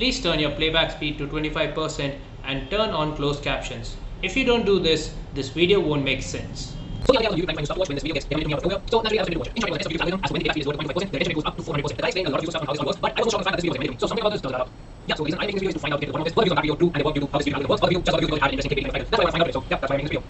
please turn your playback speed to 25% and turn on closed captions. If you don't do this, this video won't make sense. So yeah, you can you watch when this video gets everything out of So naturally I was to watch. In short, the video algorithm as when the playback speed is lower than 25%, the retention rate goes up to 400%. The guy explained a lot of useful stuff on how this all works, but I was also shocked by the fact that this video was amazing. So something about this does that out. Yeah, so the reason I make this video is to find out if the one of this, what do on video do and the work you do, how this video works, what video, just what you do how an interesting capability. That's why I want to find out. it. So yeah, that's why I'm making this video.